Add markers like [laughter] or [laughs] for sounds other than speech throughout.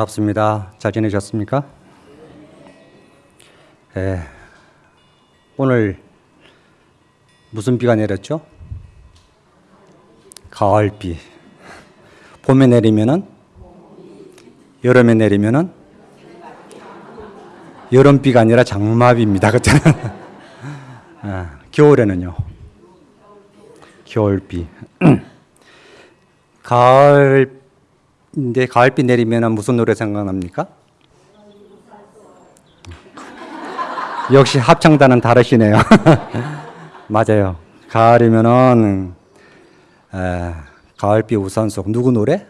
반갑습니다. 잘 지내셨습니까? 예, 오늘 무슨 비가 내렸죠? 가을비. 봄에 내리면은 여름에 내리면은 여름비가 아니라 장마비입니다. 그때는 [laughs] 아, 겨울에는요. 겨울비. [clears throat] 가을 인데 가을비 내리면 무슨 노래 생각납니까? 역시 합창단은 다르시네요. [laughs] 맞아요. 가을이면은 에, 가을비 우산 속 누구 노래?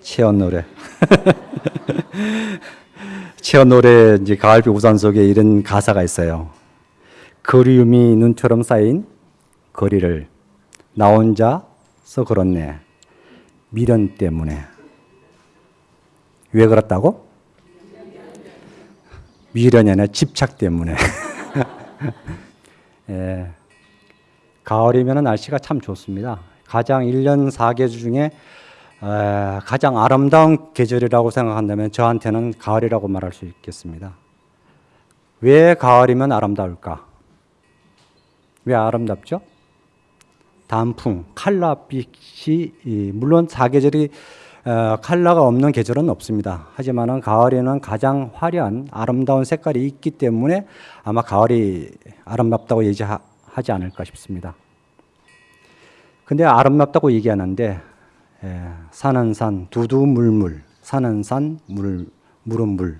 채연 노래. [laughs] 채연 노래 이제 가을비 우산 속에 이런 가사가 있어요. 그리움이 눈처럼 쌓인 거리를 나 혼자서 걸었네. 미련 때문에. 왜 그렇다고? 미련이 아니라 집착 때문에. [laughs] 예. 가을이면 날씨가 참 좋습니다. 가장 1년 4계절 중에 에, 가장 아름다운 계절이라고 생각한다면 저한테는 가을이라고 말할 수 있겠습니다. 왜 가을이면 아름다울까? 왜 아름답죠? 단풍, 칼라빛이 물론 사계절이 어, 칼라가 없는 계절은 없습니다. 하지만은 가을에는 가장 화려한 아름다운 색깔이 있기 때문에 아마 가을이 아름답다고 얘기하지 않을까 싶습니다. 근데 아름답다고 얘기하는데 예, 산은 산, 두두물물, 산은 산, 물, 물은 물.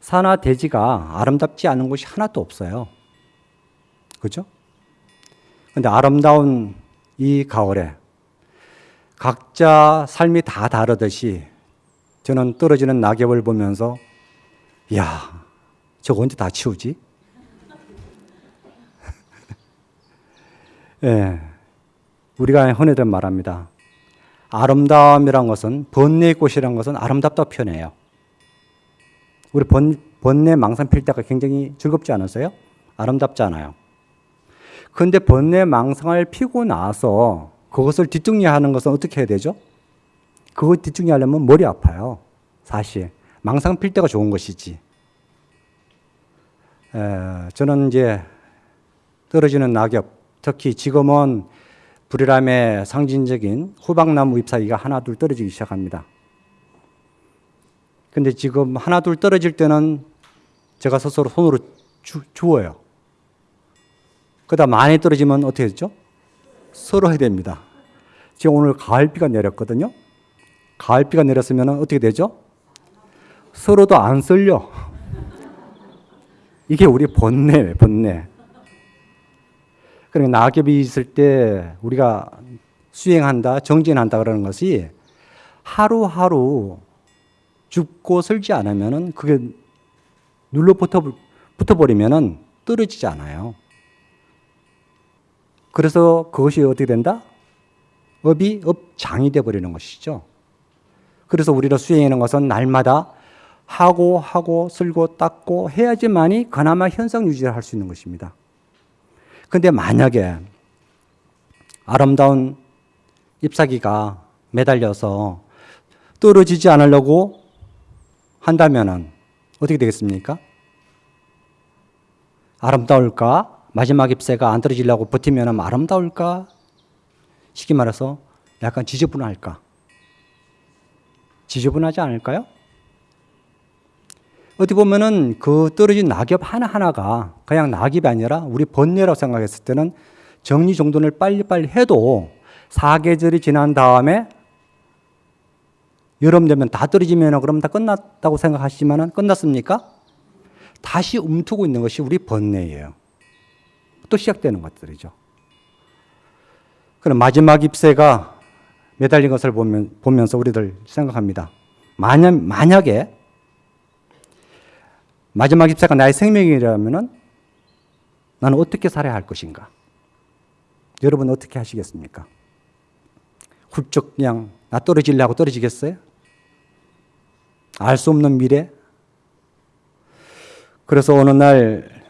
산화 대지가 아름답지 않은 곳이 하나도 없어요. 그죠? 근데 아름다운 이 가을에 각자 삶이 다 다르듯이 저는 떨어지는 낙엽을 보면서 야, 저거 언제 다 치우지? [laughs] 예. 우리가 흔히들 말합니다. 아름다움이란 것은 번뇌의 꽃이란 것은 아름답다 표현해요. 우리 번, 번뇌 망상 필 때가 굉장히 즐겁지 않으세요? 아름답지 않아요. 그런데 번뇌 망상을 피고 나서 그것을 뒷정리하는 것은 어떻게 해야 되죠? 그거 뒷정리하려면 머리 아파요. 사실 망상 필 때가 좋은 것이지. 에, 저는 이제 떨어지는 낙엽, 특히 지금은 불이람의 상징적인 호박나무 잎사귀가 하나둘 떨어지기 시작합니다. 근데 지금 하나둘 떨어질 때는 제가 스스로 손으로 주, 주워요. 그다 많이 떨어지면 어떻게 되죠? 해야 됩니다. 지금 오늘 가을비가 내렸거든요. 가을비가 내렸으면 어떻게 되죠? 서로도 안 쓸려. [laughs] 이게 우리 본뇌, 본뇌. 그러니까 낙엽이 있을 때 우리가 수행한다, 정진한다 그러는 것이 하루하루 죽고 설지 않으면은 그게 눌러 붙어, 붙어버리면은 떨어지지 않아요. 그래서 그것이 어떻게 된다? 업이 업장이 되어버리는 것이죠. 그래서 우리가 수행하는 것은 날마다 하고 하고 쓸고 닦고 해야지만이 그나마 현상 유지를 할 수 있는 것입니다. 근데 만약에 아름다운 잎사귀가 매달려서 떨어지지 않으려고 한다면 어떻게 되겠습니까? 아름다울까? 마지막 잎새가 안 떨어지려고 버티면 아름다울까? 쉽게 말해서 약간 지저분할까? 지저분하지 않을까요? 어떻게 보면은 그 떨어진 낙엽 하나하나가 그냥 낙엽이 아니라 우리 번뇌라고 생각했을 때는 정리정돈을 빨리빨리 해도 사계절이 지난 다음에 여름 되면 다 떨어지면 그럼 다 끝났다고 생각하시지만 끝났습니까? 다시 움트고 있는 것이 우리 번뇌예요. 또 시작되는 것들이죠. 그럼 마지막 잎새가 매달린 것을 보면, 보면서 우리들 생각합니다. 만약, 만약에 마지막 입사가 나의 생명이라면 나는 어떻게 살아야 할 것인가? 여러분 어떻게 하시겠습니까? 훌쩍 그냥 나 떨어지려고 떨어지겠어요? 알 수 없는 미래? 그래서 어느 날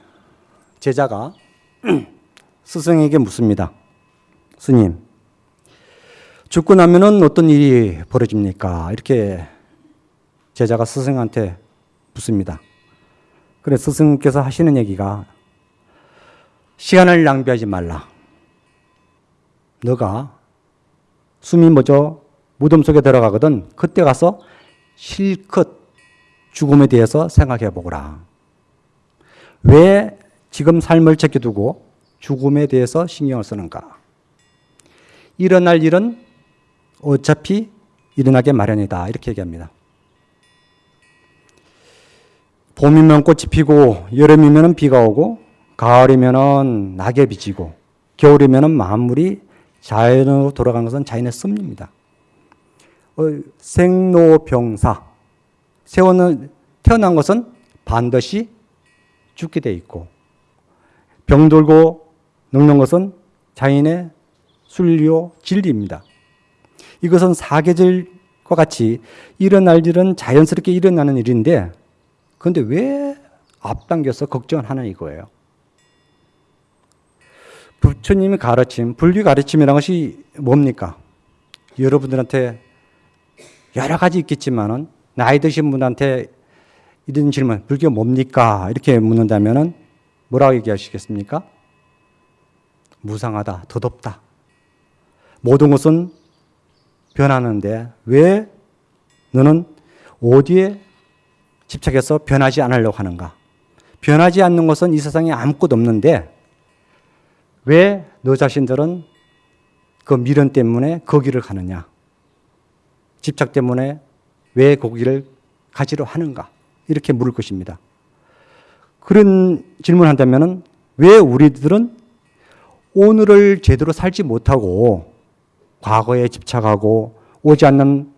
제자가 [clears throat] 스승에게 묻습니다. 스님, 죽고 나면은 어떤 일이 벌어집니까? 이렇게 제자가 스승한테 묻습니다. 그래 스승께서 하시는 얘기가 시간을 낭비하지 말라. 너가 숨이 멎어 무덤 속에 들어가거든 그때 가서 실컷 죽음에 대해서 생각해 보거라. 왜 지금 삶을 제껴두고 죽음에 대해서 신경을 쓰는가? 일어날 일은 어차피 일어나게 마련이다. 이렇게 얘기합니다. 봄이면 꽃이 피고 여름이면 비가 오고 가을이면 낙엽이 지고 겨울이면 만물이 자연으로 돌아가는 것은 자연의 섭리입니다. 어, 생로병사 세원은 태어난 것은 반드시 죽게 돼 있고 병들고 늙는 것은 자연의 순리요 진리입니다. 이것은 사계절과 같이 일어날 일은 자연스럽게 일어나는 일인데 그런데 왜 앞당겨서 걱정을 하는 이거예요. 부처님이 가르침, 불교 가르침이라는 것이 뭡니까? 여러분들한테 여러 가지 있겠지만은 나이 드신 분한테 이런 질문, 불교 뭡니까? 이렇게 묻는다면은 뭐라고 얘기하시겠습니까? 무상하다, 덧없다. 모든 것은 변하는데 왜 너는 어디에 집착해서 변하지 않으려고 하는가? 변하지 않는 것은 이 세상에 아무것도 없는데 왜 너 자신들은 그 미련 때문에 거기를 가느냐? 집착 때문에 왜 거기를 가지려 하는가? 이렇게 물을 것입니다. 그런 질문한다면 왜 우리들은 오늘을 제대로 살지 못하고 과거에 집착하고 오지 않는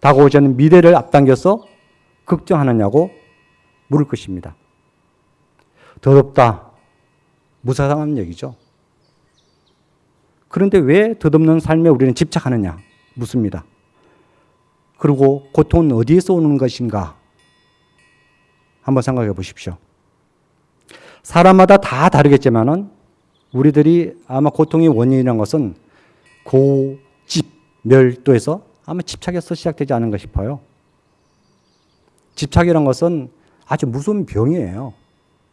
다가오지 않는 미래를 앞당겨서 걱정하느냐고 물을 것입니다. 더럽다. 무사상한 얘기죠. 그런데 왜 덧없는 삶에 우리는 집착하느냐? 묻습니다. 그리고 고통은 어디에서 오는 것인가? 한번 생각해 보십시오. 사람마다 다 다르겠지만은 우리들이 아마 고통의 원인이라는 것은 고집, 멸도에서 아마 집착에서 시작되지 않은가 싶어요. 집착이란 것은 아주 무서운 병이에요.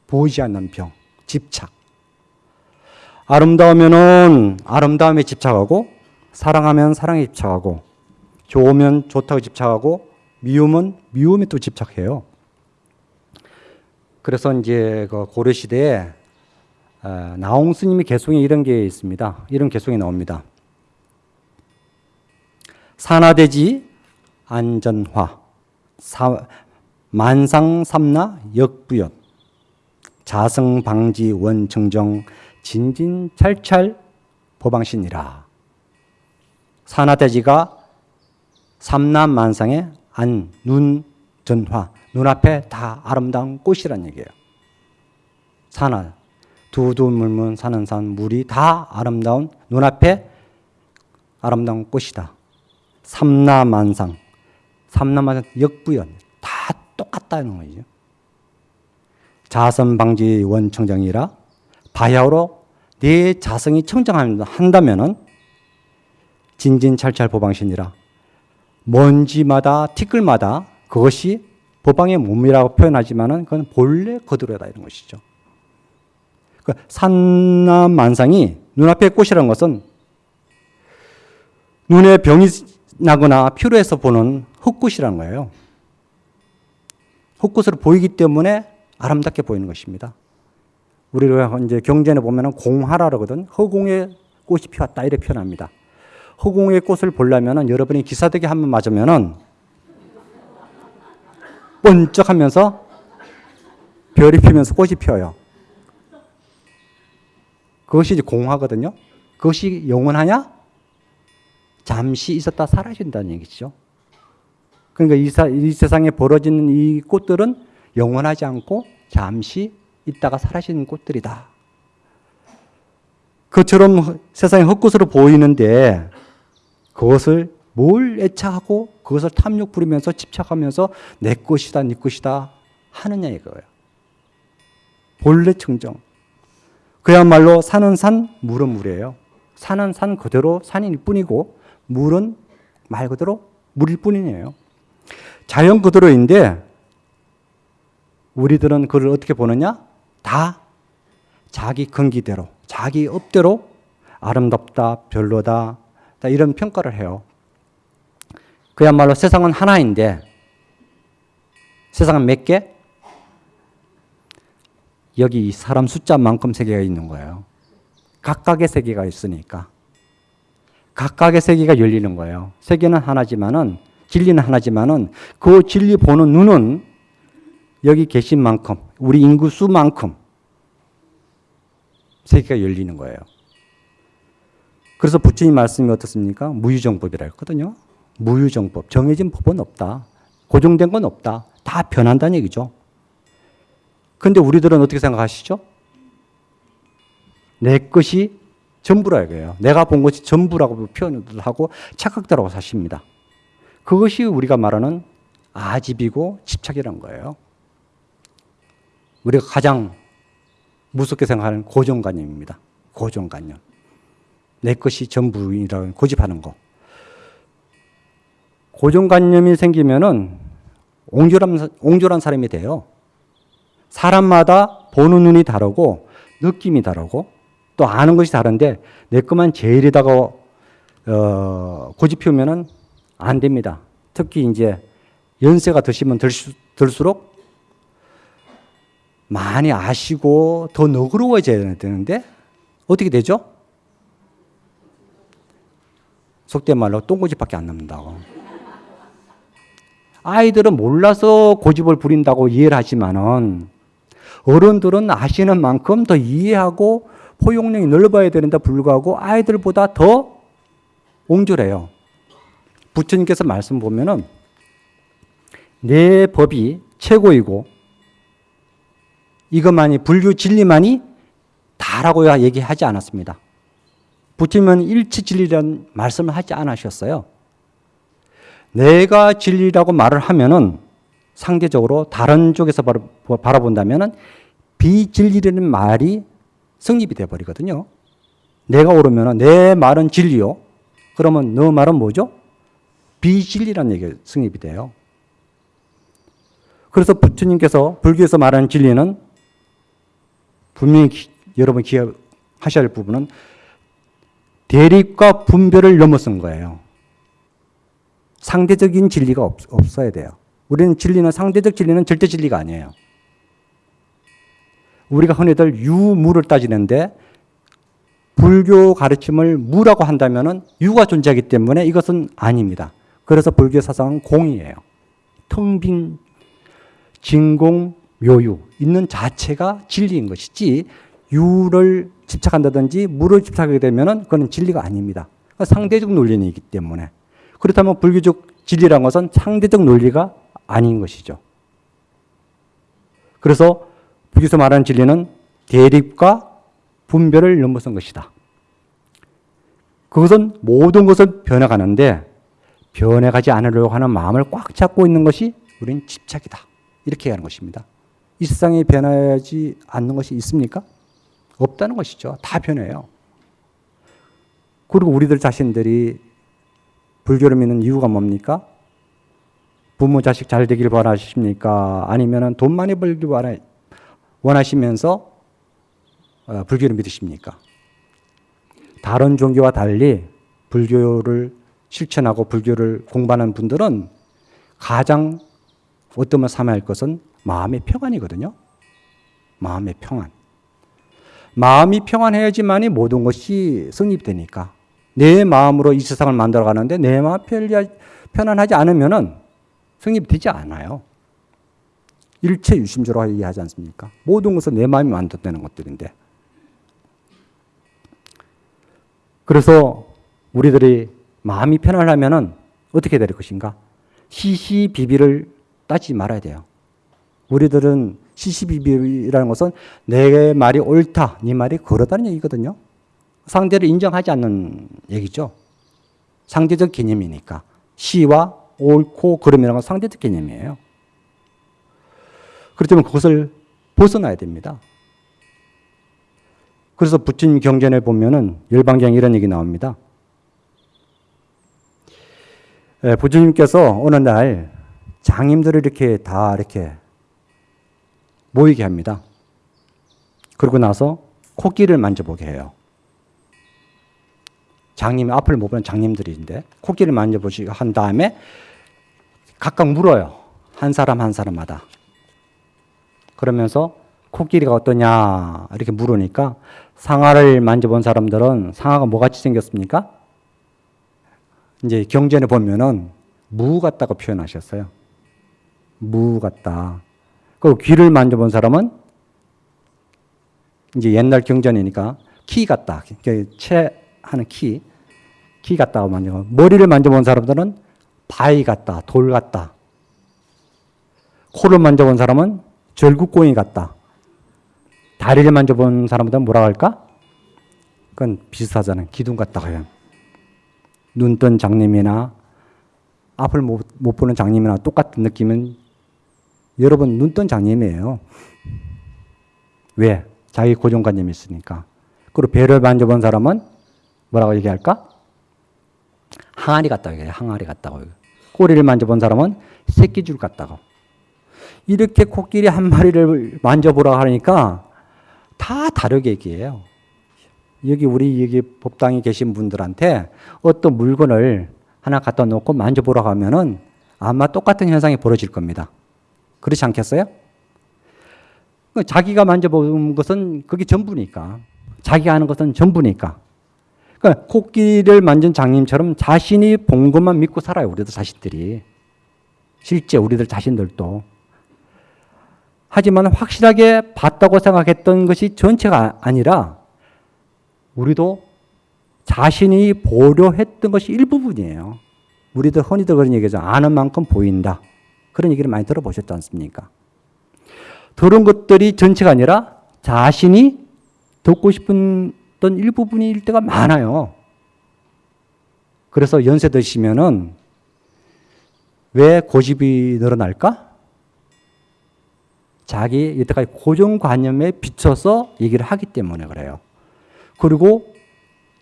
보이지 않는 병, 집착. 아름다우면은 아름다움에 집착하고 사랑하면 사랑에 집착하고 좋으면 좋다고 집착하고 미움은 미움에 또 집착해요. 그래서 이제 그 고려 시대에 어, 나홍 스님의 개송에 이런 게 있습니다. 이런 개송이 나옵니다. 산화대지 안전화 사, 만상삼나 역부연 자성방지 원청정 진진찰찰 보방신이라. 산화대지가 삼남만상의 안, 눈, 전화, 눈앞에 다 아름다운 꽃이란 얘기예요. 산화, 두두 물문 사는 산, 물이 다 아름다운 눈앞에 아름다운 꽃이다. 삼남만상, 삼남만상 역부연 다 똑같다는 거죠. 자선방지 원청정이라 바야흐로 내 자성이 청정한다면은 진진찰찰 보방신이라 먼지마다 티끌마다 그것이 보방의 몸이라고 표현하지만은 그건 본래 거두려다 이런 것이죠. 그 산남만상이 눈앞에 꽃이라는 것은 눈에 병이 나거나 피로해서 보는 흙꽃이라는 거예요. 흙꽃으로 보이기 때문에 아름답게 보이는 것입니다. 우리가 이제 경전에 보면은 공하라 그러거든. 허공에 꽃이 피었다 이렇게 표현합니다. 허공의 꽃을 보려면은 여러분이 기사대기 한번 맞으면은 번쩍하면서 별이 피면서 꽃이 피어요. 그것이 이제 공하거든요. 그것이 영원하냐? 잠시 있었다 사라진다는 얘기죠. 그러니까 이, 사, 이 세상에 벌어지는 이 꽃들은 영원하지 않고 잠시 있다가 사라지는 꽃들이다. 그처럼 세상에 헛것으로 보이는데 그것을 뭘 애착하고 그것을 탐욕 부리면서 집착하면서 내 것이다, 네 것이다 하느냐 이거예요. 본래 청정. 그야말로 산은 산, 물은 물이에요. 산은 산 그대로 산일 뿐이고 물은 말 그대로 물일 뿐이에요. 자연 그대로인데 우리들은 그를 어떻게 보느냐? 다 자기 근기대로, 자기 업대로 아름답다, 별로다, 다 이런 평가를 해요. 그야말로 세상은 하나인데 세상은 몇 개? 여기 이 사람 숫자만큼 세계가 있는 거예요. 각각의 세계가 있으니까. 각각의 세계가 열리는 거예요. 세계는 하나지만은 진리는 하나지만은 그 진리 보는 눈은 여기 계신 만큼 우리 인구 수만큼 세계가 열리는 거예요. 그래서 부처님 말씀이 어떻습니까? 무유정법이라 했거든요. 무유정법. 정해진 법은 없다. 고정된 건 없다. 다 변한다는 얘기죠. 근데 우리들은 어떻게 생각하시죠? 내 것이 전부라 이거예요. 내가 본 것이 전부라고 표현을 하고 착각대로 사십니다. 그것이 우리가 말하는 아집이고 집착이라는 거예요. 우리가 가장 무섭게 생각하는 고정관념입니다. 고정관념. 내 것이 전부이라고 고집하는 거. 고정관념이 생기면은 옹졸한, 옹졸한 사람이 돼요. 사람마다 보는 눈이 다르고 느낌이 다르고 또 아는 것이 다른데 내 것만 제일이다고 어, 고집 피우면은 안 됩니다. 특히 이제 연세가 드시면 들수, 들수록 많이 아시고 더 너그러워져야 되는데 어떻게 되죠? 속된 말로 똥고집밖에 안 남는다고. 아이들은 몰라서 고집을 부린다고 이해를 하지만은 어른들은 아시는 만큼 더 이해하고 포용력이 넓어야 되는데 불구하고 아이들보다 더 옹졸해요. 부처님께서 말씀 보면은 내 법이 최고이고 이것만이 불교 진리만이 다라고 얘기하지 않았습니다. 부처님은 일체 진리라는 말씀을 하지 않으셨어요. 내가 진리라고 말을 하면은 상대적으로 다른 쪽에서 바라본다면은 비진리라는 말이 성립이 돼 버리거든요. 내가 옳으면 내 말은 진리요. 그러면 너 말은 뭐죠? 비진리라는 얘기가 성립이 돼요. 그래서 부처님께서 불교에서 말하는 진리는 분명히 기, 여러분 기억하셔야 할 부분은 대립과 분별을 넘어선 거예요. 상대적인 진리가 없, 없어야 돼요. 우리는 진리는 상대적 진리는 절대 진리가 아니에요. 우리가 흔히들 유무를 따지는데 불교 가르침을 무라고 한다면 유가 존재하기 때문에 이것은 아닙니다. 그래서 불교 사상은 공이에요. 텅 빈 진공 묘유 있는 자체가 진리인 것이지 유를 집착한다든지 무를 집착하게 되면 그건 진리가 아닙니다. 그러니까 상대적 논리이기 때문에 그렇다면 불교적 진리란 것은 상대적 논리가 아닌 것이죠. 그래서 불교에서 말하는 진리는 대립과 분별을 넘어선 것이다. 그것은 모든 것을 변해가는데 변해가지 않으려고 하는 마음을 꽉 잡고 있는 것이 우리는 집착이다. 이렇게 하는 것입니다. 이 세상에 변하지 않는 것이 있습니까? 없다는 것이죠. 다 변해요. 그리고 우리들 자신들이 불교를 믿는 이유가 뭡니까? 부모 자식 잘 되길 바라십니까? 아니면 돈 많이 벌길 원하시면서 어, 불교를 믿으십니까? 다른 종교와 달리 불교를 실천하고 불교를 공부하는 분들은 가장 어떠면 삼아야 할 것은 마음의 평안이거든요. 마음의 평안. 마음이 평안해야지만이 모든 것이 성립되니까. 내 마음으로 이 세상을 만들어 가는데 내 마음 편안하지 않으면은 성립되지 않아요. 일체 유심조로 이해하지 않습니까? 모든 것은 내 마음이 만들어내는 것들인데. 그래서 우리들이 마음이 편안하면은 어떻게 될 것인가? 시시비비를 따지지 말아야 돼요. 우리들은 시시비비라는 것은 내 말이 옳다, 네 말이 그러다는 얘기거든요. 상대를 인정하지 않는 얘기죠. 상대적 개념이니까. 시와 옳고 그름이라는 건 상대적 개념이에요. 그렇지만 그것을 벗어나야 됩니다. 그래서 부처님 경전에 보면은 열방경 이런 얘기 나옵니다. 예, 부처님께서 어느 날 장님들을 이렇게 다 이렇게 모이게 합니다. 그러고 나서 코끼리를 만져보게 해요. 장님 앞을 못 보는 장님들인데 코끼리를 만져보시고 한 다음에 각각 물어요. 한 사람 한 사람마다. 그러면서 코끼리가 어떠냐 이렇게 물으니까 상아를 만져본 사람들은 상아가 뭐같이 생겼습니까? 이제 경전에 보면은 무 같다고 표현하셨어요. 무 같다. 그리고 귀를 만져본 사람은 이제 옛날 경전이니까 키 같다. 채 하는 키, 키 같다고 만져. 머리를 만져본 사람들은 바위 같다, 돌 같다. 코를 만져본 사람은 절구꽁이 같다. 다리를 만져본 사람들은 뭐라 할까? 그건 비슷하잖아요. 기둥 해요. 눈 뜬 장님이나 앞을 못, 못 보는 장님이나 똑같은 느낌은 여러분 눈 뜬 장님이에요. 왜? 자기 고정관념이 있으니까. 그리고 배를 만져본 사람은 뭐라고 얘기할까? 항아리 같다고 얘기해요. 항아리 같다고. 꼬리를 만져본 사람은 새끼줄 같다고. 이렇게 코끼리 한 마리를 만져보라 하니까 다 다르게 얘기해요. 여기 우리 여기 법당에 계신 분들한테 어떤 물건을 하나 갖다 놓고 만져보라고 하면은 아마 똑같은 현상이 벌어질 겁니다. 그렇지 않겠어요? 자기가 만져본 것은 그게 전부니까. 자기가 아는 것은 전부니까. 그러니까 코끼리를 만진 장님처럼 자신이 본 것만 믿고 살아요. 우리들 자신들이. 실제 우리들 자신들도. 하지만 확실하게 봤다고 생각했던 것이 전체가 아니라 우리도 자신이 보려 했던 것이 일부분이에요. 우리들 흔히들 그런 얘기죠. 아는 만큼 보인다. 그런 얘기를 많이 들어보셨지 않습니까? 들은 것들이 전체가 아니라 자신이 듣고 싶은 어떤 일부분일 때가 많아요. 그래서 연세 드시면은 왜 고집이 늘어날까? 자기 여태까지 고정관념에 비춰서 얘기를 하기 때문에 그래요. 그리고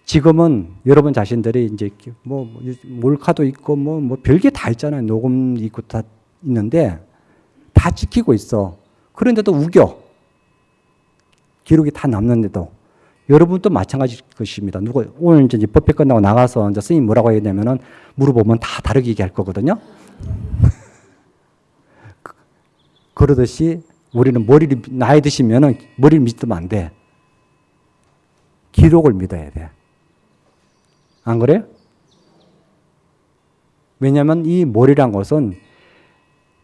지금은 여러분 자신들이 이제 뭐 몰카도 있고 뭐, 뭐 별게 다 있잖아요. 녹음 있고 다 있는데 다 지키고 있어. 그런데도 우겨. 기록이 다 남는데도. 여러분도 마찬가지 것입니다. 누가 오늘 이제 법회 끝나고 나가서 이제 스님 뭐라고 되면은 물어보면 다 다르게 얘기할 거거든요. [laughs] 그러듯이 우리는 머리를 나이 드시면은 머리를 믿으면 안 돼. 기록을 믿어야 돼. 안 그래요? 왜냐하면 이 머리란 것은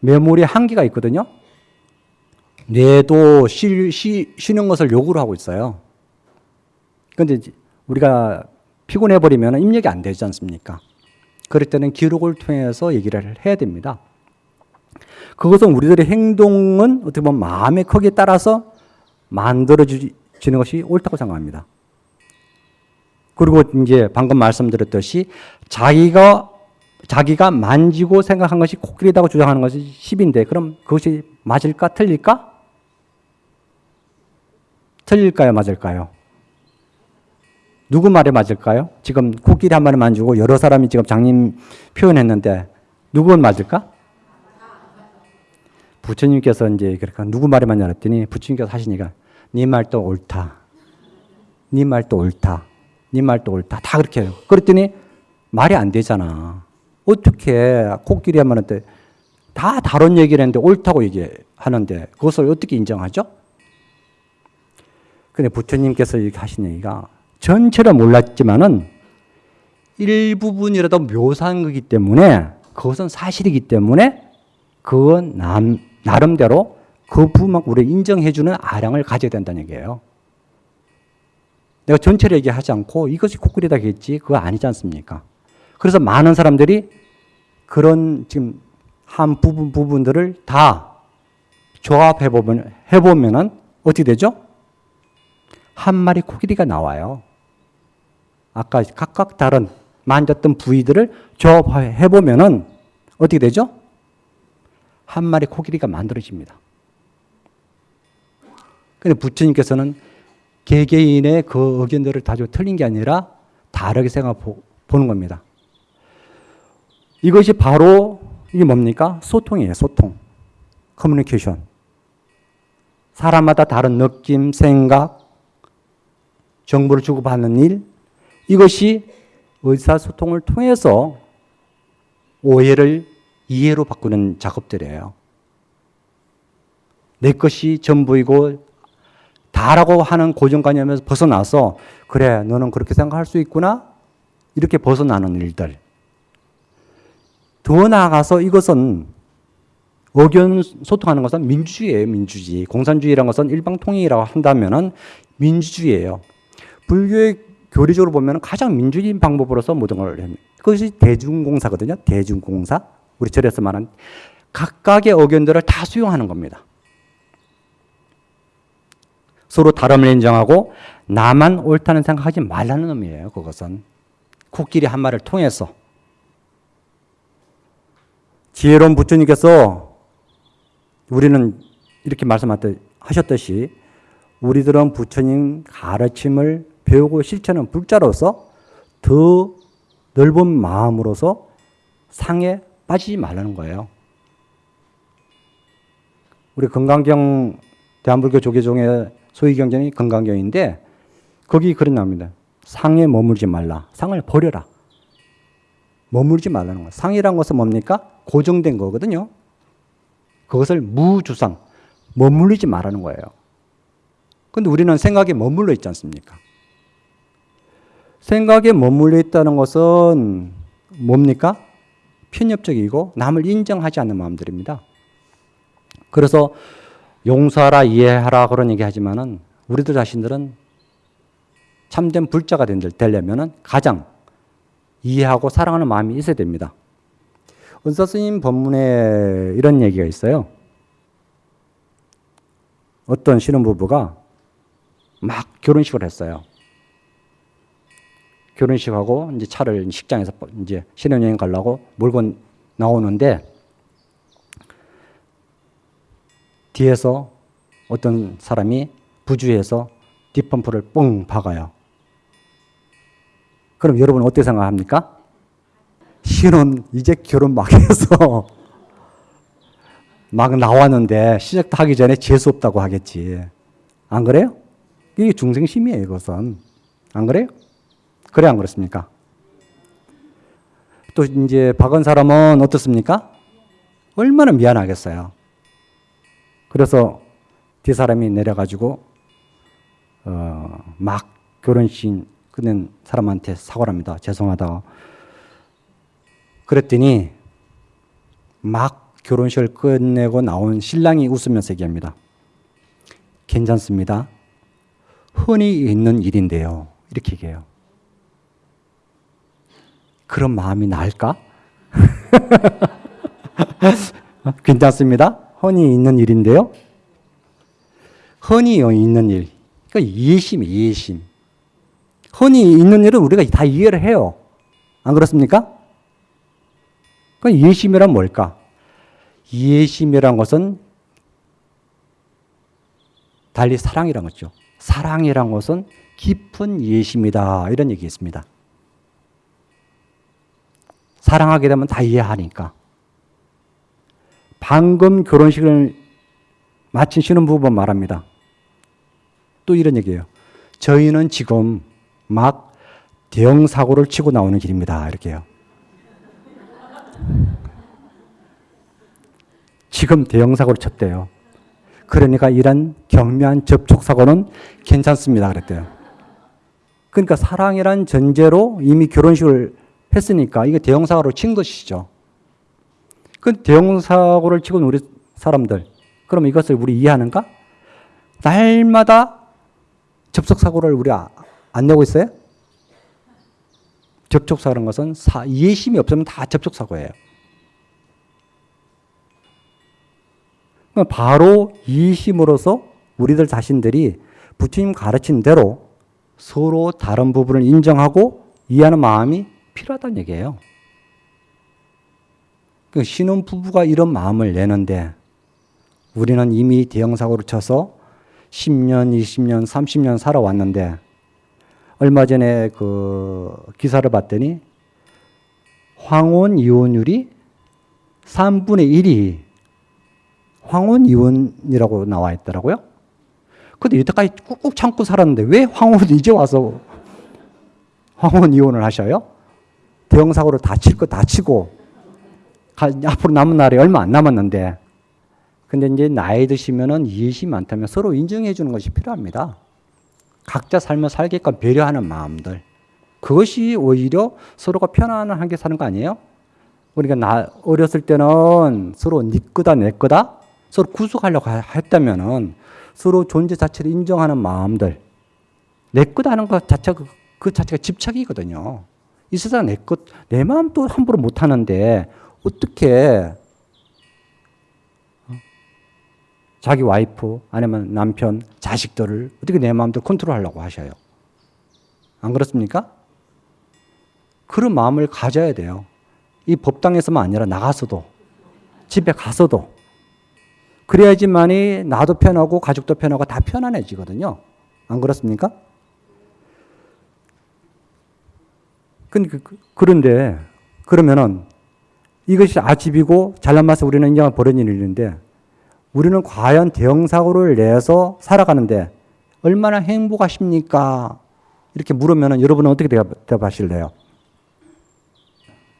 메모리 한계가 있거든요. 뇌도 쉬, 쉬, 쉬는 것을 요구를 하고 있어요. 그런데 우리가 피곤해 버리면 입력이 안 되지 않습니까? 그럴 때는 기록을 통해서 얘기를 해야 됩니다. 그것은 우리들의 행동은 어떻게 보면 마음의 크기에 따라서 만들어지는 것이 옳다고 생각합니다. 그리고 이제 방금 말씀드렸듯이 자기가 자기가 만지고 생각한 것이 코끼리다고 주장하는 것이 10인데 그럼 그것이 맞을까 틀릴까? 틀릴까요 맞을까요? 누구 말에 맞을까요? 지금 코끼리 한 마리 만지고 여러 사람이 지금 장님 표현했는데 누구 맞을까? 부처님께서 이제 그러니까 누구 말에 맞냐 그랬더니 부처님께서 하시니까 네 말도 옳다. 네 말도 옳다. 네 말도 옳다. 다 그렇게 해요. 그랬더니 말이 안 되잖아. 어떻게 코끼리 한 마리한테 다 다른 얘기를 했는데 옳다고 얘기하는데 그것을 어떻게 인정하죠? 근데 부처님께서 이렇게 하신 얘기가 전체를 몰랐지만은 일부분이라도 묘사한 거기 때문에 그것은 사실이기 때문에 그건 남, 나름대로 그 부분만 우리 인정해주는 아량을 가져야 된다는 얘기예요. 내가 전체를 얘기하지 않고 이것이 코끼리다겠지 그거 아니지 않습니까? 그래서 많은 사람들이 그런 지금 한 부분 부분들을 다 조합해 보면 해보면은 어떻게 되죠? 한 마리 코끼리가 나와요. 아까 각각 다른 만졌던 부위들을 조합해 보면 은 어떻게 되죠? 한 마리 코끼리가 만들어집니다. 근데 부처님께서는 개개인의 그 의견들을 다 틀린 게 아니라 다르게 생각 보는 겁니다. 이것이 바로 이게 뭡니까? 소통이에요. 소통. 커뮤니케이션. 사람마다 다른 느낌, 생각, 정보를 주고받는 일. 이것이 의사소통을 통해서 오해를 이해로 바꾸는 작업들이에요. 내 것이 전부이고 다라고 하는 고정관념에서 벗어나서 그래 너는 그렇게 생각할 수 있구나? 이렇게 벗어나는 일들. 더 나아가서 이것은 의견 소통하는 것은 민주주의예요 민주주의. 공산주의라는 것은 일방통행이라고 한다면 민주주의예요. 불교의 교리적으로 보면 가장 민주주의 방법으로서 모든 걸 합니다 그것이 대중공사거든요. 대중공사. 우리 절에서 말하는 각각의 의견들을 다 수용하는 겁니다. 서로 다름을 인정하고 나만 옳다는 생각하지 말라는 의미예요. 그것은. 코끼리 한 마리를 통해서. 지혜로운 부처님께서 우리는 이렇게 말씀하셨듯이 우리들은 부처님 가르침을 배우고 실천하는 불자로서 더 넓은 마음으로서 상에 빠지지 말라는 거예요. 우리 건강경 대한불교 조계종의 소위 경전이 건강경인데 거기 그런 나옵니다. 상에 머물지 말라. 상을 버려라. 머물지 말라는 거예요. 상이란 것은 뭡니까? 고정된 거거든요. 그것을 무주상, 머물리지 말라는 거예요. 근데 우리는 생각에 머물러 있지 않습니까? 생각에 머물러 있다는 것은 뭡니까? 편협적이고 남을 인정하지 않는 마음들입니다. 그래서 용서하라, 이해하라 그런 얘기 하지만은 우리들 자신들은 참된 불자가 되려면은 가장 이해하고 사랑하는 마음이 있어야 됩니다. 은사 스님 법문에 이런 얘기가 있어요. 어떤 신혼부부가 막 결혼식을 했어요. 결혼식하고 이제 차를 식장에서 이제 신혼여행 가려고 몰고 나오는데 뒤에서 어떤 사람이 부주에서 뒷범프를 뻥 박아요. 그럼 여러분 어떻게 생각합니까? 신혼 이제 결혼 막 해서 [laughs] 막 나왔는데 시작도 하기 전에 재수 없다고 하겠지. 안 그래요? 이게 중생심이에요, 이것은. 안 그래요? 그래, 안 그렇습니까? 또 이제 박은 사람은 어떻습니까? 얼마나 미안하겠어요. 그래서 뒷사람이 내려가지고 어, 막 결혼식 끝낸 사람한테 사과를 합니다. 죄송하다. 그랬더니 막 결혼식을 끝내고 나온 신랑이 웃으면서 얘기합니다. 괜찮습니다. 흔히 있는 일인데요. 이렇게 얘기해요. 그런 마음이 날까? [laughs] 괜찮습니다. 흔히 있는 일인데요. 흔히 있는 일. 그러니까 이해심, 이해심. 흔히 있는 일은 우리가 다 이해를 해요. 안 그렇습니까? 그 이해심이란 뭘까? 이해심이란 것은 달리 사랑이란 거죠. 사랑이란 것은 깊은 이해심이다. 이런 얘기 있습니다. 사랑하게 되면 다 이해하니까. 방금 결혼식을 마친 신혼부부 말합니다. 또 이런 얘기예요. 저희는 지금 막 대형 사고를 치고 나오는 길입니다. 이렇게요. 지금 대형 사고를 쳤대요. 그러니까 이런 경미한 접촉 사고는 괜찮습니다. 그랬대요. 그러니까 사랑이란 전제로 이미 결혼식을 했으니까 이게 대형 사고를 친 것이죠. 그 대형 사고를 치고 우리 사람들 그럼 이것을 우리 이해하는가? 날마다 접촉 사고를 우리 아, 안 내고 있어요? 접촉 사고라는 것은 사, 이해심이 없으면 다 접촉 사고예요. 바로 이해심으로서 우리들 자신들이 부처님 가르친 대로 서로 다른 부분을 인정하고 이해하는 마음이 필요하다는 얘기예요. 그 신혼 부부가 이런 마음을 내는데 우리는 이미 대형 사고를 쳐서 10년, 20년, 30년 살아왔는데 얼마 전에 그 기사를 봤더니 황혼 이혼율이 3분의 1이 황혼 이혼이라고 나와 있더라고요. 근데 이때까지 꾹꾹 참고 살았는데 왜 황혼 이제 와서 황혼 이혼을 하셔요? 대형사고로 다칠 거 다치고 가- 앞으로 남은 날이 얼마 안 남았는데 근데 이제 나이 드시면은 이해심이 많다면 서로 인정해 주는 것이 필요합니다. 각자 삶을 살게끔 배려하는 마음들. 그것이 오히려 서로가 편안하게 사는 거 아니에요? 우리가 나 어렸을 때는 서로 네 거다 내 거다 서로 구속하려고 하- 했다면은 서로 존재 자체를 인정하는 마음들 내 거다 하는 것 자체 그, 그 자체가 집착이거든요. 이 세상 내 것, 내 마음 또 함부로 못 하는데 어떻게 어? 자기 와이프 아니면 남편, 자식들을 어떻게 내 마음대로 컨트롤하려고 하셔요? 안 그렇습니까? 그런 마음을 가져야 돼요. 이 법당에서만 아니라 나가서도 집에 가서도 그래야지만이 나도 편하고 가족도 편하고 다 편안해지거든요. 안 그렇습니까? 근- 그- 그- 그런데 그러면은 이것이 아집이고 잘난 맛에 우리는 인정한 버린 일인데 우리는 과연 대형 사고를 내서 살아가는데 얼마나 행복하십니까? 이렇게 물으면은 여러분은 어떻게 대답- 대답하실래요?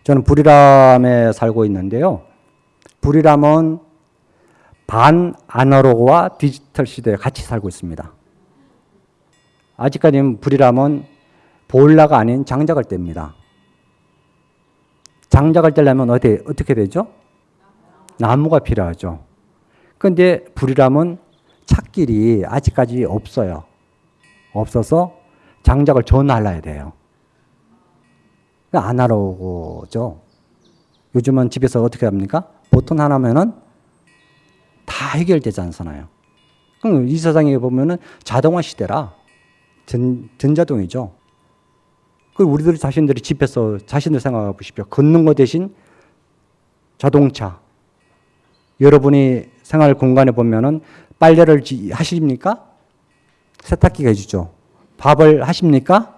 저는 부리람에 살고 있는데요. 부리람은 반 아날로그와 디지털 시대에 같이 살고 있습니다. 아직까지는 부리람은 보일러가 아닌 장작을 뗍니다. 장작을 떼려면 어떻게, 어떻게 되죠? 나무가 필요하죠. 그런데 부리람은 찻길이 아직까지 없어요. 없어서 장작을 전할라야 돼요. 아날로그죠. 요즘은 집에서 어떻게 합니까? 보통 하나면은 다 해결되지 않잖아요. 그럼 이 세상에 보면은 자동화 시대라 전, 전자동이죠. 그 우리들 자신들이 집에서 자신들 생각해 보십시오. 걷는 거 대신 자동차. 여러분이 생활 공간에 보면은 빨래를 지- 하십니까? 세탁기가 해주죠. 밥을 하십니까?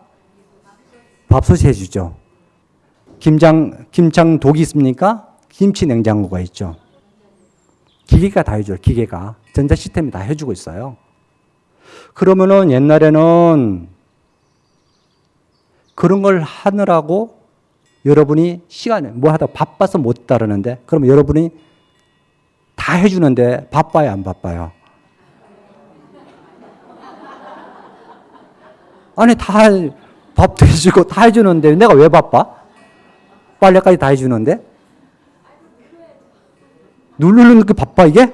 밥솥이 해주죠. 김장, 김장 독이 있습니까? 김치 냉장고가 있죠. 기계가 다 해줘요. 기계가. 전자 시스템이 다 해주고 있어요. 그러면은 옛날에는 그런 걸 하느라고 여러분이 시간에 뭐 하다 바빠서 못 따르는데 그럼 여러분이 다 해주는데 바빠요 안 바빠요? 아니 다 밥도 해주고 다 해주는데 내가 왜 바빠? 빨래까지 다 해주는데 누르는 게 바빠 이게?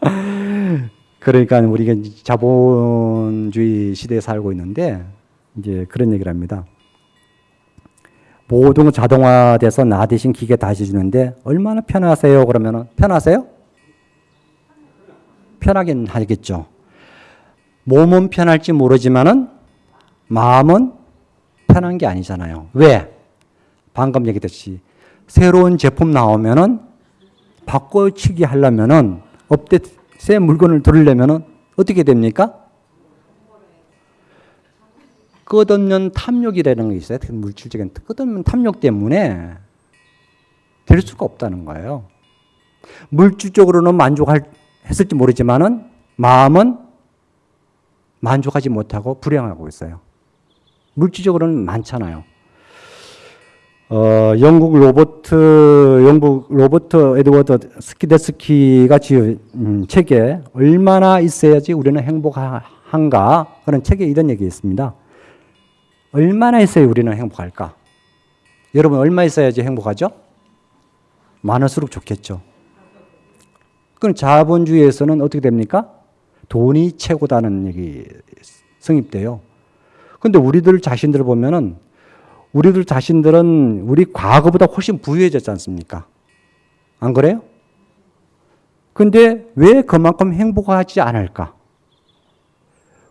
[laughs] 그러니까 우리가 자본주의 시대에 살고 있는데 이제 그런 얘기를 합니다. 모든 건 자동화돼서 나 대신 기계 다 해주는데 얼마나 편하세요? 그러면은 편하세요? 편하긴 하겠죠. 몸은 편할지 모르지만은 마음은 편한 게 아니잖아요. 왜? 방금 얘기했듯이 새로운 제품 나오면은 바꿔치기 하려면은 업데이트 새 물건을 들으려면은 어떻게 됩니까? 끝없는 탐욕이라는 게 있어요. 특히 물질적인 끝없는 탐욕 때문에 될 수가 없다는 거예요. 물질적으로는 만족할 했을지 모르지만은 마음은 만족하지 못하고 불행하고 있어요. 물질적으로는 많잖아요. 어, 영국 로버트 영국 로버트 에드워드 스키데스키가 지은 음, 책에 얼마나 있어야지 우리는 행복한가 그런 책에 이런 얘기 있습니다. 얼마나 있어야 우리는 행복할까? 여러분 얼마 있어야지 행복하죠? 많을수록 좋겠죠. 그럼 자본주의에서는 어떻게 됩니까? 돈이 최고다는 얘기 성립돼요. 근데 우리들 자신들을 보면은 우리들 자신들은 우리 과거보다 훨씬 부유해졌지 않습니까? 안 그래요? 근데 왜 그만큼 행복하지 않을까?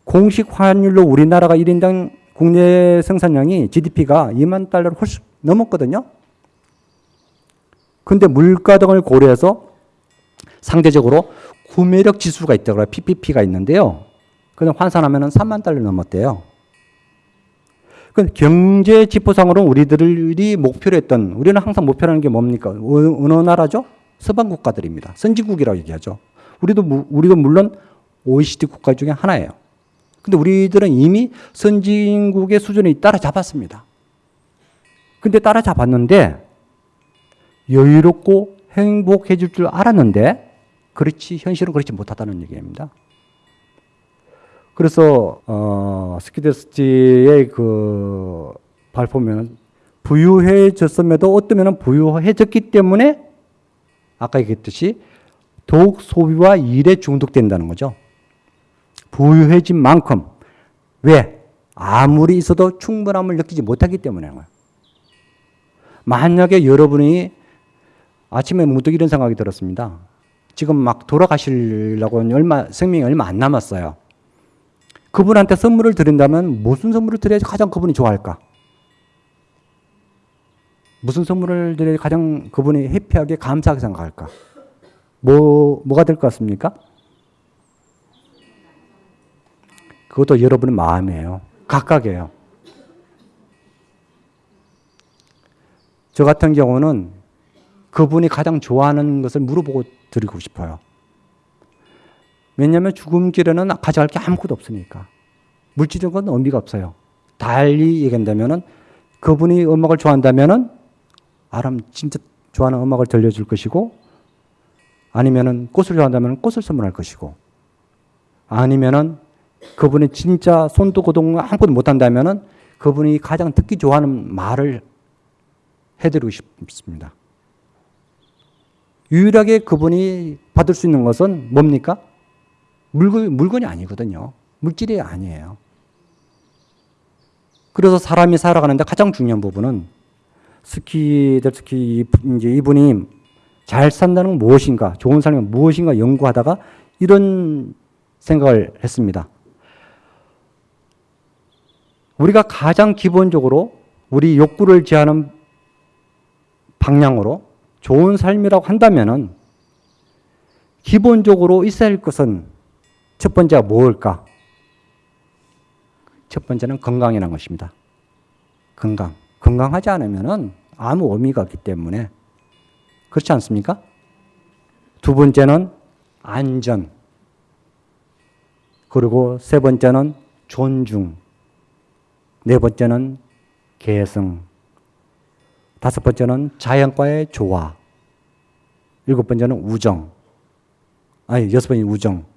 공식 환율로 우리나라가 1인당 국내 생산량이 GDP가 2만 달러를 훨씬 넘었거든요. 근데 물가 등을 고려해서 상대적으로 구매력 지수가 있다고요. PPP가 있는데요. 그냥 환산하면 3만 달러 넘었대요. 그 경제 지표상으로 우리들이 목표로 했던 우리는 항상 목표라는 게 뭡니까? 어느, 어느 나라죠? 서방 국가들입니다. 선진국이라고 얘기하죠. 우리도 무- 우리도 물론 OECD 국가 중에 하나예요. 근데 우리들은 이미 선진국의 수준에 따라잡았습니다. 근데 따라잡았는데 여유롭고 행복해질 줄 알았는데 그렇지 현실은 그렇지 못하다는 얘기입니다. 그래서 어, 스키데스티의 그 발표면 부유해졌음에도 어떠면 부유해졌기 때문에 아까 얘기했듯이 독 소비와 일에 중독된다는 거죠. 부유해진 만큼 왜 아무리 있어도 충분함을 느끼지 못하기 때문에. 만약에 여러분이 아침에 문득 이런 생각이 들었습니다. 지금 막 돌아가시려고 얼마 생명이 얼마 안 남았어요. 그분한테 선물을 드린다면 무슨 선물을 드려야지 가장 그분이 좋아할까? 무슨 선물을 드려야 가장 그분이 해피하게 감사하게 생각할까? 뭐 뭐가 될 것 같습니까? 그것도 여러분의 마음이에요. 각각이에요. 저 같은 경우는 그분이 가장 좋아하는 것을 물어보고 드리고 싶어요. 왜냐하면 죽음길에는 가져갈 게 아무것도 없으니까. 물질적인 건 의미가 없어요. 달리 얘기한다면은 그분이 음악을 좋아한다면은 아람 진짜 좋아하는 음악을 들려줄 것이고 아니면은 꽃을 좋아한다면 꽃을 선물할 것이고 아니면은 그분이 진짜 손도 고동 아무것도 못한다면은 그분이 가장 듣기 좋아하는 말을 해드리고 싶습니다. 유일하게 그분이 받을 수 있는 것은 뭡니까? 물건, 물건이 아니거든요. 물질이 아니에요. 그래서 사람이 살아가는데 가장 중요한 부분은 스키들 특히 이제 이분이 잘 산다는 건 무엇인가, 좋은 삶은 무엇인가 연구하다가 이런 생각을 했습니다. 우리가 가장 기본적으로 우리 욕구를 제하는 방향으로 좋은 삶이라고 한다면은 기본적으로 있어야 할 것은 첫 번째가 뭘까? 첫 번째는 건강이라는 것입니다. 건강. 건강하지 않으면은 아무 의미가 없기 때문에 그렇지 않습니까? 두 번째는 안전. 그리고 세 번째는 존중. 네 번째는 개성. 다섯 번째는 자연과의 조화. 일곱 번째는 우정. 아니, 여섯 번째 우정.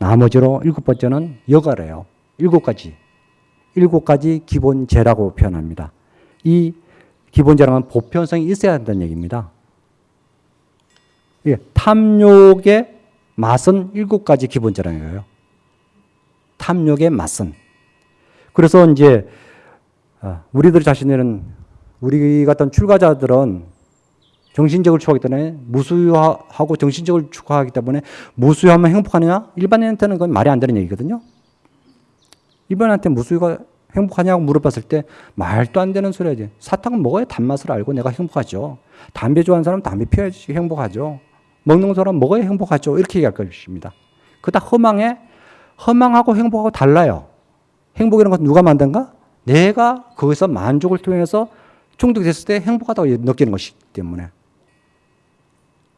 나머지로 일곱 번째는 여가래요. 일곱 가지. 일곱 가지 기본제라고 표현합니다. 이 기본제라는 보편성이 있어야 한다는 얘기입니다. 예, 탐욕의 맛은 일곱 가지 기본제라는 거예요. 탐욕의 맛은. 그래서 이제 아, 우리들 자신들은 우리 같은 출가자들은 정신적으로 추구하기 때문에 무수하고 정신적으로 추구하기 때문에 무수하면 행복하느냐? 일반인한테는 그건 말이 안 되는 얘기거든요. 일반인한테 무수가 행복하냐고 물어봤을 때 말도 안 되는 소리야지. 사탕은 먹어야 단맛을 알고 내가 행복하죠. 담배 좋아하는 사람은 담배 피워야지 행복하죠. 먹는 사람 은 먹어야 행복하죠. 이렇게 얘기할 것입니다. 그다 허망해 허망하고 행복하고 달라요. 행복이라는 것은 누가 만든가? 내가 거기서 만족을 통해서 중독됐을 때 행복하다고 느끼는 것이기 때문에.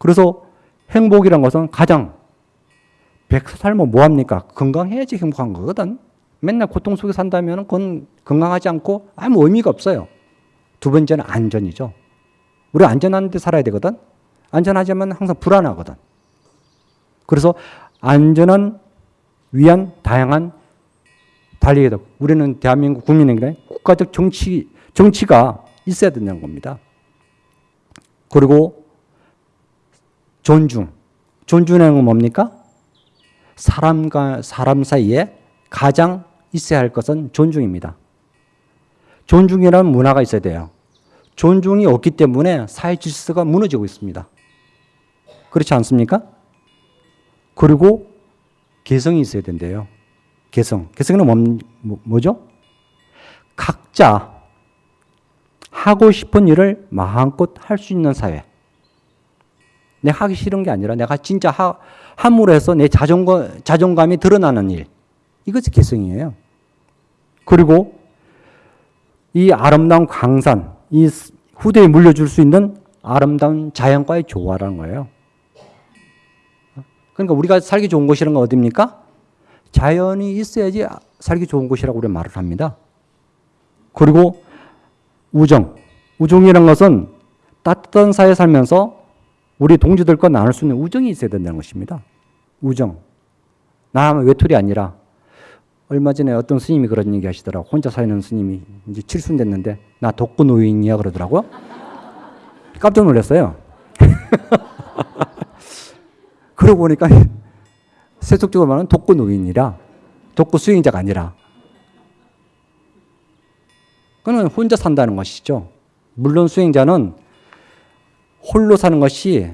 그래서 행복이란 것은 가장 백세 살면 뭐합니까? 건강해야지 행복한 거거든. 맨날 고통 속에 산다면 그건 건강하지 않고 아무 의미가 없어요. 두 번째는 안전이죠. 우리 안전한 데 살아야 되거든. 안전하지만 항상 불안하거든. 그래서 안전한 위한 다양한 달리기다. 우리는 대한민국 국민에게 국가적 정치, 정치가 있어야 된다는 겁니다. 그리고 존중. 존중이라는 건 뭡니까? 사람과 사람 사이에 가장 있어야 할 것은 존중입니다. 존중이라는 문화가 있어야 돼요. 존중이 없기 때문에 사회 질서가 무너지고 있습니다. 그렇지 않습니까? 그리고 개성이 있어야 된대요. 개성. 개성은 뭐, 뭐, 뭐죠? 각자 하고 싶은 일을 마음껏 할 수 있는 사회. 내가 하기 싫은 게 아니라 내가 진짜 하, 함으로 해서 내 자존감, 자존감이 드러나는 일. 이것이 개성이에요. 그리고 이 아름다운 강산, 이 후대에 물려줄 수 있는 아름다운 자연과의 조화라는 거예요. 그러니까 우리가 살기 좋은 곳이라는 건 어디입니까? 자연이 있어야지 살기 좋은 곳이라고 우리가 말을 합니다. 그리고 우정. 우정이라는 것은 따뜻한 사회에 살면서 우리 동지들과 나눌 수 있는 우정이 있어야 된다는 것입니다. 우정. 나 외톨이 아니라 얼마 전에 어떤 스님이 그런 얘기 하시더라고. 혼자 사는 스님이 이제 칠순 됐는데 나 독거 노인이야 그러더라고요. 깜짝 놀랐어요. [laughs] 그러고 보니까 세속적으로 말하면 독거 노인이라 독거 수행자가 아니라 그는 혼자 산다는 것이죠. 물론 수행자는 홀로 사는 것이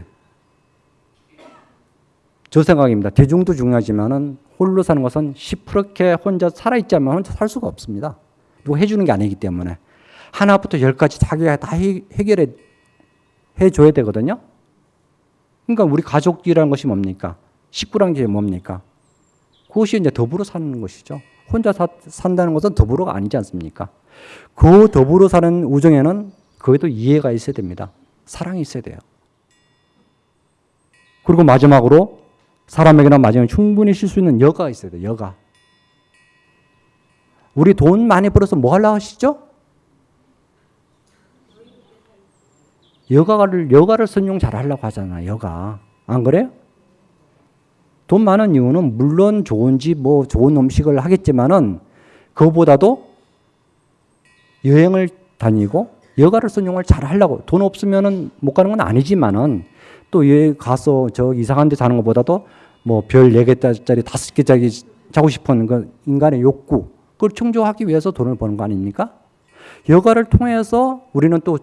저 생각입니다. 대중도 중요하지만은 홀로 사는 것은 시퍼렇게 혼자 살아있자면 혼자 살 수가 없습니다. 누가 해주는 게 아니기 때문에 하나부터 열까지 자기가 다 해, 해결해 해줘야 되거든요. 그러니까 우리 가족이라는 것이 뭡니까? 식구란 게 뭡니까? 그것이 이제 더불어 사는 것이죠. 혼자 사, 산다는 것은 더불어가 아니지 않습니까? 그 더불어 사는 우정에는 거기도 이해가 있어야 됩니다. 사랑이 있어야 돼요. 그리고 마지막으로 사람에게나 마지막에 충분히 쉴 수 있는 여가가 있어야 돼요. 여가. 우리 돈 많이 벌어서 뭐 하려고 하시죠? 여가를 여가를 선용 잘 하려고 하잖아. 여가. 안 그래요? 돈 많은 이유는 물론 좋은 집, 뭐 좋은 음식을 하겠지만은 그보다도 여행을 다니고 여가를 선용을 잘 하려고 돈 없으면은 못 가는 건 아니지만은 또 여기 가서 저 이상한 데 사는 것보다도 뭐 별 네 개짜리 다섯 개짜리 자고 싶은 그 인간의 욕구 그걸 충족하기 위해서 돈을 버는 거 아닙니까? 여가를 통해서 우리는 또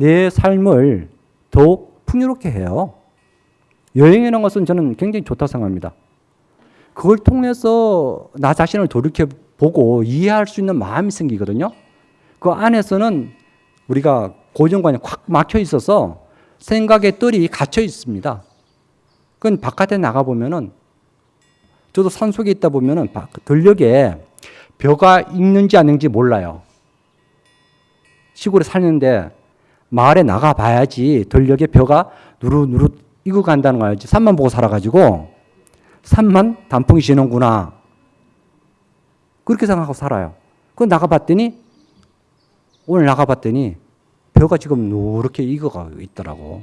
내 삶을 더욱 풍요롭게 해요. 여행이라는 것은 저는 굉장히 좋다고 생각합니다. 그걸 통해서 나 자신을 돌이켜 보고 이해할 수 있는 마음이 생기거든요. 그 안에서는 우리가 고정관이 콱 막혀 있어서 생각의 뜰이 갇혀 있습니다. 그건 바깥에 나가 보면은 저도 산 속에 있다 보면은 들녘에 벼가 있는지 아닌지 몰라요. 시골에 살는데 마을에 나가 봐야지 들녘에 벼가 누르누르 이고 간다는 거야지. 산만 보고 살아가지고 산만 단풍이 지는구나. 그렇게 생각하고 살아요. 그 나가 봤더니 오늘 나가봤더니 벼가 지금 누렇게 익어가고 있더라고.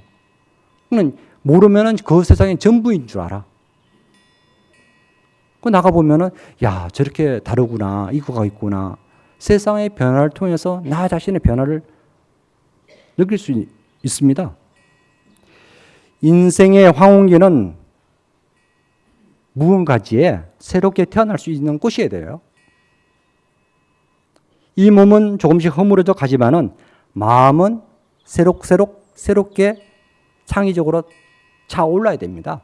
그는 모르면은 그 세상이 전부인 줄 알아. 그 나가 보면은, 야, 저렇게 다르구나, 익어가 있구나. 세상의 변화를 통해서 나 자신의 변화를 느낄 수 있, 있습니다. 인생의 황혼기는 무언가지에 새롭게 태어날 수 있는 꽃이어야 돼요. 이 몸은 조금씩 허물어져 가지만은 마음은 새록새록 새롭게 창의적으로 차올라야 됩니다.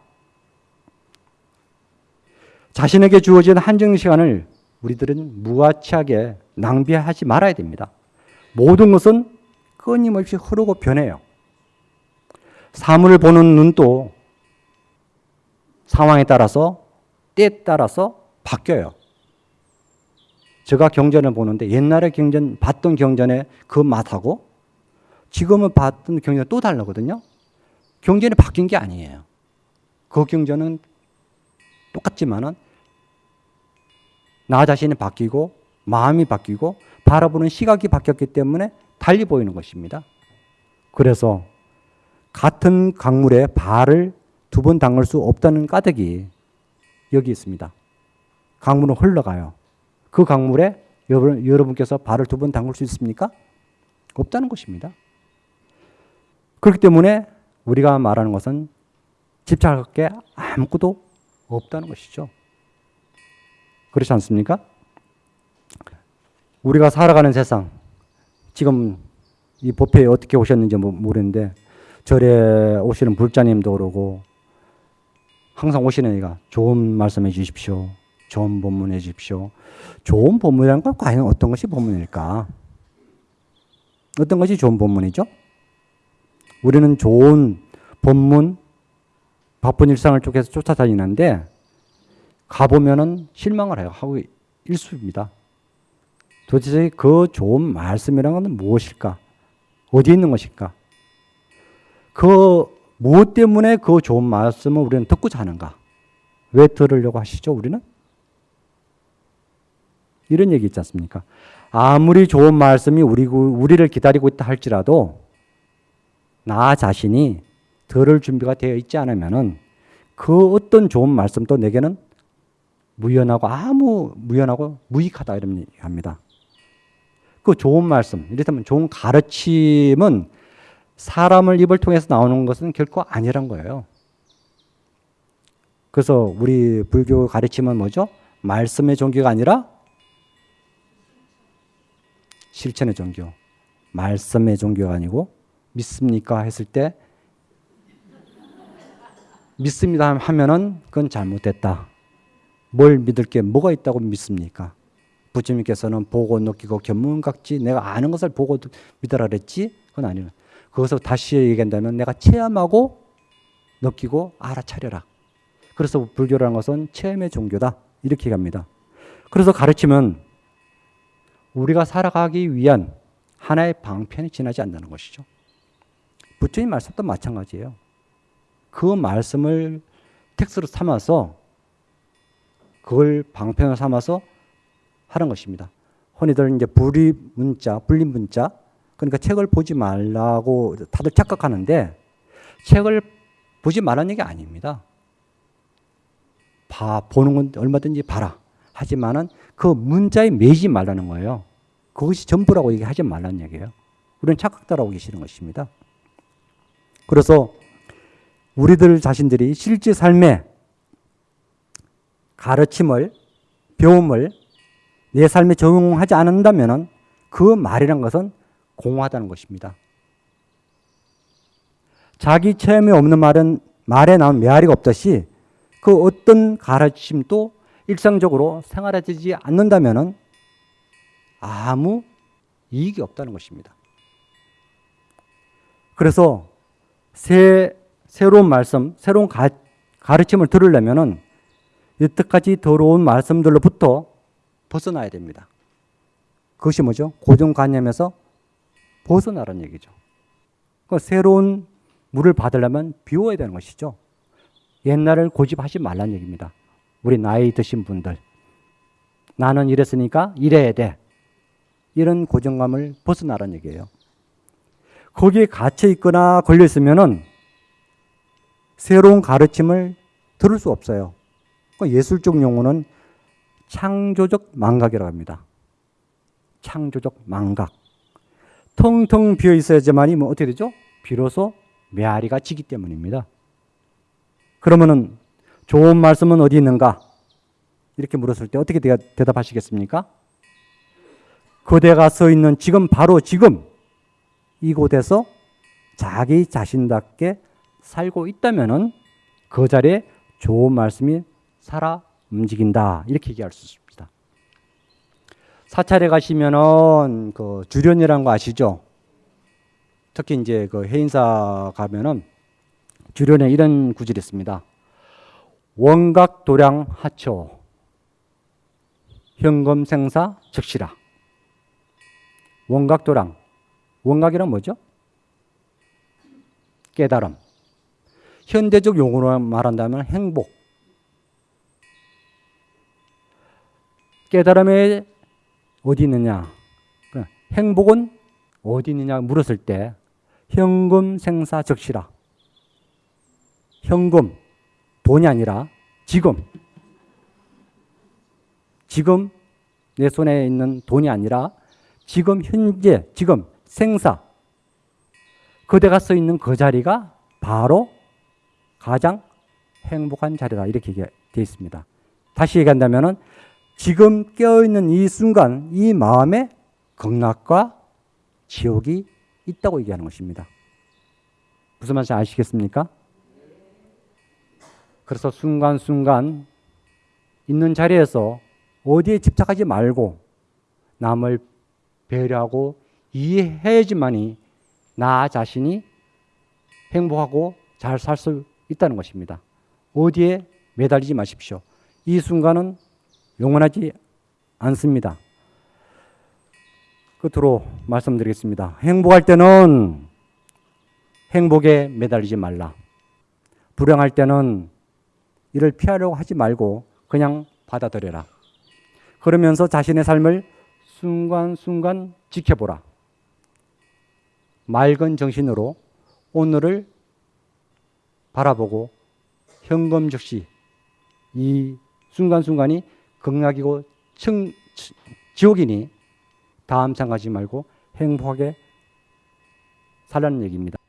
자신에게 주어진 한정 시간을 우리들은 무아치하게 낭비하지 말아야 됩니다. 모든 것은 끊임없이 흐르고 변해요. 사물을 보는 눈도 상황에 따라서 때에 따라서 바뀌어요. 제가 경전을 보는데 옛날에 경전 봤던 경전의 그 맛하고 지금은 봤던 경전 또 다르거든요. 경전이 바뀐 게 아니에요. 그 경전은 똑같지만은 나 자신이 바뀌고 마음이 바뀌고 바라보는 시각이 바뀌었기 때문에 달리 보이는 것입니다. 그래서 같은 강물에 발을 두 번 담글 수 없다는 까닭이 여기 있습니다. 강물은 흘러가요. 그 강물에 여러분, 여러분께서 발을 두 번 담글 수 있습니까? 없다는 것입니다. 그렇기 때문에 우리가 말하는 것은 집착할 게 아무것도 없다는 것이죠. 그렇지 않습니까? 우리가 살아가는 세상, 지금 이 법회에 어떻게 오셨는지 모르는데 절에 오시는 불자님도 그러고 항상 오시는 이가 좋은 말씀해 주십시오. 좋은 본문 해 주십시오. 좋은 본문이라는 건 과연 어떤 것이 본문일까? 어떤 것이 좋은 본문이죠? 우리는 좋은 본문, 바쁜 일상을 쪽에서 쫓아다니는데 가보면은 실망을 해요. 하고 일수입니다. 도대체 그 좋은 말씀이라는 것은 무엇일까? 어디 있는 것일까? 그 무엇 때문에 그 좋은 말씀을 우리는 듣고자 하는가? 왜 들으려고 하시죠, 우리는? 이런 얘기 있지 않습니까? 아무리 좋은 말씀이 우리, 우리를 기다리고 있다 할지라도 나 자신이 들을 준비가 되어 있지 않으면은 그 어떤 좋은 말씀도 내게는 무연하고 아무 무연하고 무익하다 이런 얘기합니다. 그 좋은 말씀, 이를테면 좋은 가르침은 사람을 입을 통해서 나오는 것은 결코 아니란 거예요. 그래서 우리 불교 가르침은 뭐죠? 말씀의 종교가 아니라 실천의 종교. 말씀의 종교가 아니고 믿습니까 했을 때 믿습니다 하면은 그건 잘못됐다. 뭘 믿을 게 뭐가 있다고 믿습니까? 부처님께서는 보고 느끼고 견문각지 내가 아는 것을 보고 믿으라 그랬지? 그건 아니에요. 그것을 다시 얘기한다면 내가 체험하고 느끼고 알아차려라. 그래서 불교라는 것은 체험의 종교다. 이렇게 얘기합니다. 그래서 가르치면 우리가 살아가기 위한 하나의 방편이 지나지 않는다는 것이죠. 부처님 말씀도 마찬가지예요. 그 말씀을 텍스트로 삼아서 그걸 방편을 삼아서 하는 것입니다. 흔히들 이제 불이 문자, 불린 문자, 그러니까 책을 보지 말라고 다들 착각하는데 책을 보지 말라는 얘기 아닙니다. 봐, 보는 건 얼마든지 봐라. 하지만은 그 문자에 매지 말라는 거예요. 그것이 전부라고 얘기하지 말라는 얘기예요. 우리는 착각다라고 계시는 것입니다. 그래서 우리들 자신들이 실제 삶에 가르침을, 배움을 내 삶에 적용하지 않는다면 그 말이란 것은 공허하다는 것입니다. 자기 체험이 없는 말은 말에 나온 메아리가 없듯이 그 어떤 가르침도 일상적으로 생활화되지 않는다면 아무 이익이 없다는 것입니다. 그래서 새, 새로운 말씀, 새로운 가, 가르침을 들으려면 여태까지 들어온 말씀들로부터 벗어나야 됩니다. 그것이 뭐죠? 고정관념에서 벗어나라는 얘기죠. 그 새로운 물을 받으려면 비워야 되는 것이죠. 옛날을 고집하지 말라는 얘기입니다. 우리 나이 드신 분들. 나는 이랬으니까 이래야 돼. 이런 고정감을 벗어나라는 얘기예요. 거기에 갇혀 있거나 걸려 있으면은 새로운 가르침을 들을 수 없어요. 그 예술적 용어는 창조적 망각이라고 합니다. 창조적 망각. 텅텅 비어 있어야지만이 뭐 어떻게 되죠? 비로소 메아리가 지기 때문입니다. 그러면은 좋은 말씀은 어디 있는가? 이렇게 물었을 때 어떻게 대답하시겠습니까? 그대가 서 있는 지금 바로 지금 이곳에서 자기 자신답게 살고 있다면은 그 자리에 좋은 말씀이 살아 움직인다 이렇게 얘기할 수 있습니다. 사찰에 가시면은 그 주련이라는 거 아시죠? 특히 이제 그 해인사 가면은 주련에 이런 구절이 있습니다. 원각 도량 하초 현금 생사 즉시라. 원각 도량 원각이란 뭐죠? 깨달음. 현대적 용어로 말한다면 행복. 깨달음에 어디 있느냐? 행복은 어디 있느냐 물었을 때 현금 생사 적시라. 현금, 돈이 아니라 지금. 지금 내 손에 있는 돈이 아니라 지금 현재, 지금 생사. 그대가 써 있는 그 자리가 바로 가장 행복한 자리다. 이렇게 되어 있습니다. 다시 얘기한다면 지금 깨어있는 이 순간, 이 마음에 극락과 지옥이 있다고 얘기하는 것입니다. 무슨 말인지 아시겠습니까? 그래서 순간순간 있는 자리에서 어디에 집착하지 말고 남을 배려하고 이해해야지만이 나 자신이 행복하고 잘 살 수 있다는 것입니다. 어디에 매달리지 마십시오. 이 순간은 영원하지 않습니다. 끝으로 말씀드리겠습니다. 행복할 때는 행복에 매달리지 말라. 불행할 때는 이를 피하려고 하지 말고 그냥 받아들여라. 그러면서 자신의 삶을 순간순간 지켜보라. 맑은 정신으로 오늘을 바라보고 현금 즉시 이 순간순간이 극락이고 청, 치- 지옥이니 다음 생각하지 말고 행복하게 살라는 얘기입니다.